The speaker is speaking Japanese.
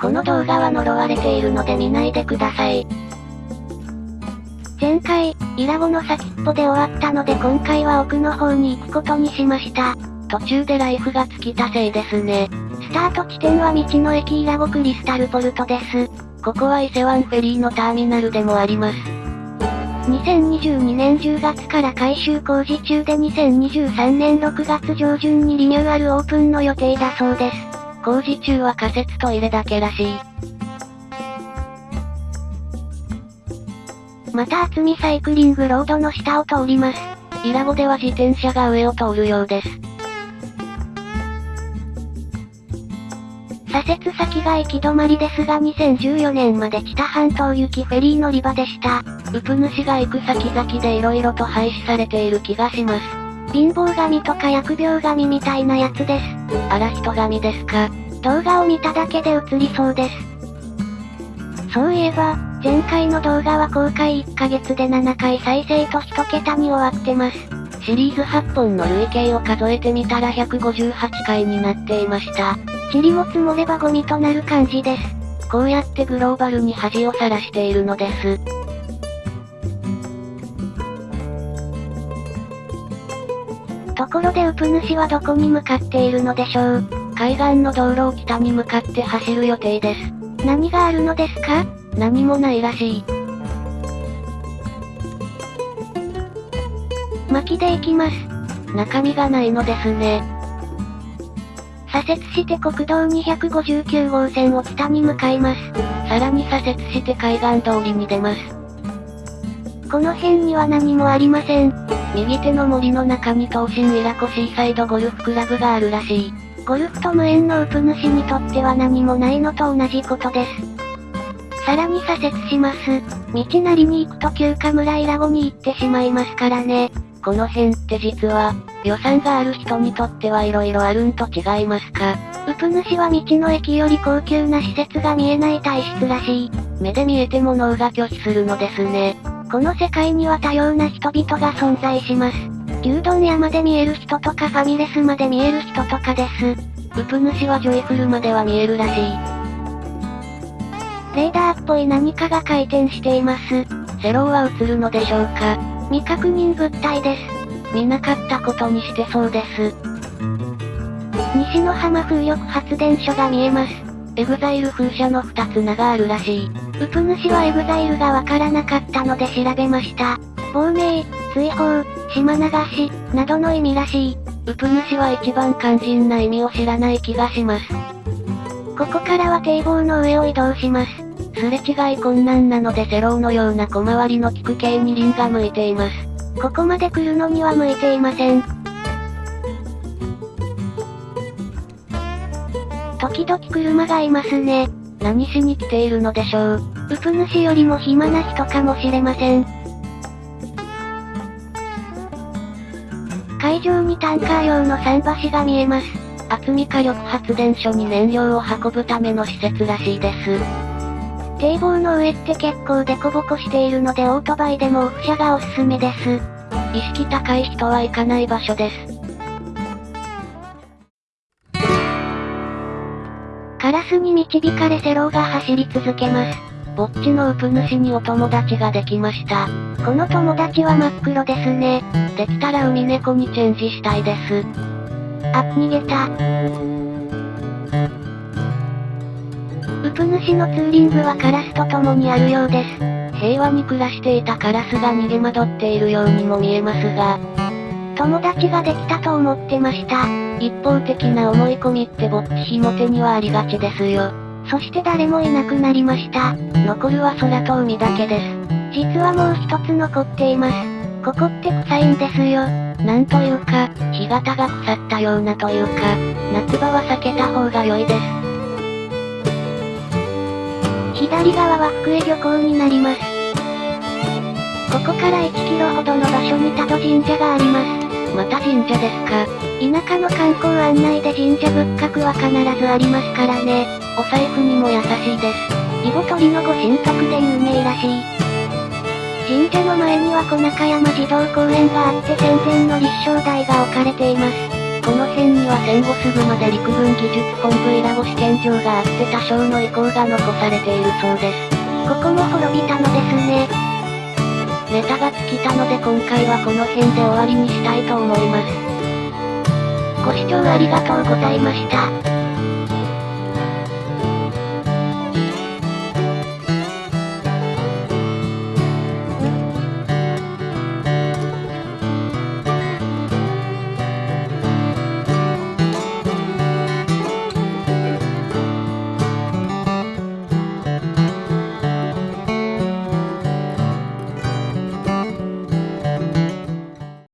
この動画は呪われているので見ないでください。前回、イラゴの先っぽで終わったので今回は奥の方に行くことにしました。途中でライフが尽きたせいですね。スタート地点は道の駅イラゴクリスタルポルトです。ここは伊勢湾フェリーのターミナルでもあります。2022年10月から改修工事中で2023年6月上旬にリニューアルオープンの予定だそうです。工事中は仮設トイレだけらしい。また厚みサイクリングロードの下を通ります。イラゴでは自転車が上を通るようです。左折先が行き止まりですが2014年まで知多半島行きフェリー乗り場でした。ウプ主が行く先々で色々と廃止されている気がします。貧乏神とか疫病神みたいなやつです。あら人神ですか？動画を見ただけで映りそうです。そういえば、前回の動画は公開1ヶ月で7回再生と1桁に終わってます。シリーズ8本の累計を数えてみたら158回になっていました。塵も積もればゴミとなる感じです。こうやってグローバルに恥をさらしているのです。ところでウプ主はどこに向かっているのでしょう。海岸の道路を北に向かって走る予定です。何があるのですか？何もないらしい。巻きで行きます。中身がないのですね。左折して国道259号線を北に向かいます。さらに左折して海岸通りに出ます。この辺には何もありません。右手の森の中に東進イラコシーサイドゴルフクラブがあるらしい。ゴルフと無縁のウプ主にとっては何もないのと同じことです。さらに左折します。道なりに行くと休暇村イラゴに行ってしまいますからね。この辺って実は、予算がある人にとっては色々あるんと違いますか。ウプ主は道の駅より高級な施設が見えない体質らしい。目で見えても脳が拒否するのですね。この世界には多様な人々が存在します。牛丼屋まで見える人とかファミレスまで見える人とかです。ウプ主はジョイフルまでは見えるらしい。レーダーっぽい何かが回転しています。セローは映るのでしょうか未確認物体です。見なかったことにしてそうです。西の浜風力発電所が見えます。EXILE 風車の2つ名があるらしい。ウプ主は EXILE がわからなかったので調べました。亡命、追放、島流し、などの意味らしい。ウプ主は一番肝心な意味を知らない気がします。ここからは堤防の上を移動します。すれ違い困難なのでセローのような小回りの利く軽二輪が向いています。ここまで来るのには向いていません。時々車がいますね。何しに来ているのでしょう。ウプ主よりも暇な人かもしれません。会場にタンカー用の桟橋が見えます。厚み火力発電所に燃料を運ぶための施設らしいです。堤防の上って結構デコボコしているのでオートバイでもオフ車がおすすめです。意識高い人は行かない場所です。カラスに導かれセローが走り続けます。ぼっちのウプ主にお友達ができました。この友達は真っ黒ですね。できたら海猫にチェンジしたいです。あ、逃げた。ウプ主のツーリングはカラスと共にあるようです。平和に暮らしていたカラスが逃げ惑っているようにも見えますが、友達ができたと思ってました。一方的な思い込みってぼっちひも手にはありがちですよ。そして誰もいなくなりました。残るは空と海だけです。実はもう一つ残っています。ここって臭いんですよ。なんというか、干潟が腐ったようなというか、夏場は避けた方が良いです。左側は福江漁港になります。ここから1キロほどの場所に多度神社があります。また神社ですか？田舎の観光案内で神社仏閣は必ずありますからね。お財布にも優しいです。囲碁取りのご神徳で有名らしい。神社の前には小中山児童公園があって戦前の立正台が置かれています。この辺には戦後すぐまで陸軍技術本部伊良湖試験場があって多少の遺構が残されているそうです。ここも滅びたのですね。ネタが尽きたので今回はこの辺で終わりにしたいと思います。ご視聴ありがとうございました。